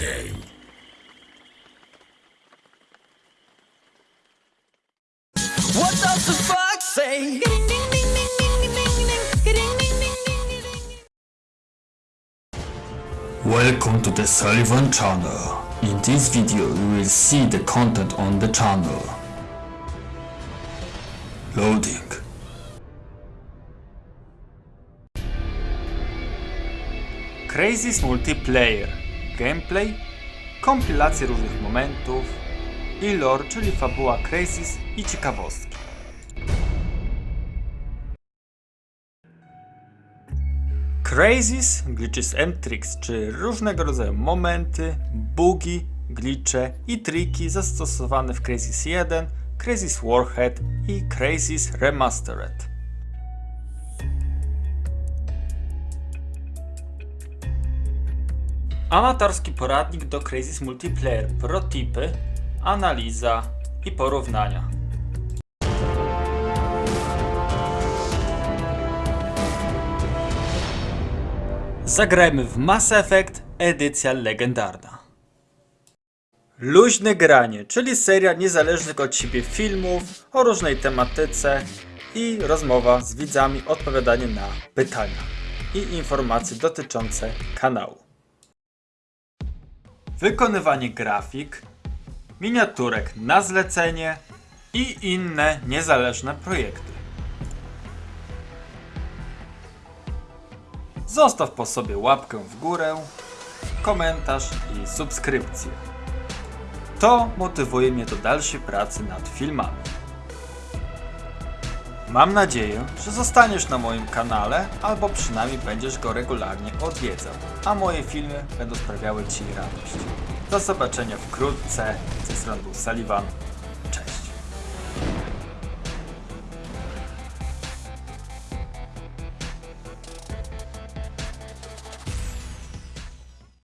game. What does the fox say? Welcome to the Sullivan channel. In this video you will see the content on the channel. Loading. Crazy's multiplayer Gameplay, kompilacje różnych momentów i lore, czyli fabuła Crazy's i ciekawostki. Crazies, glitches and tricks, czy różnego rodzaju momenty, bugi, glitche i triki zastosowane w Crazies 1, Crazies Warhead i Crazies Remastered. Amatorski poradnik do Crazies Multiplayer, protipy, analiza i porównania. Zagrajmy w Mass Effect edycja legendarna. Luźne granie, czyli seria niezależnych od siebie filmów o różnej tematyce i rozmowa z widzami, odpowiadanie na pytania i informacje dotyczące kanału. Wykonywanie grafik, miniaturek na zlecenie i inne niezależne projekty. Zostaw po sobie łapkę w górę, komentarz i subskrypcję. To motywuje mnie do dalszej pracy nad filmami. Mam nadzieję, że zostaniesz na moim kanale albo przynajmniej będziesz go regularnie odwiedzał, a moje filmy będą sprawiały Ci radość. Do zobaczenia wkrótce. Ze strony był Sullivan.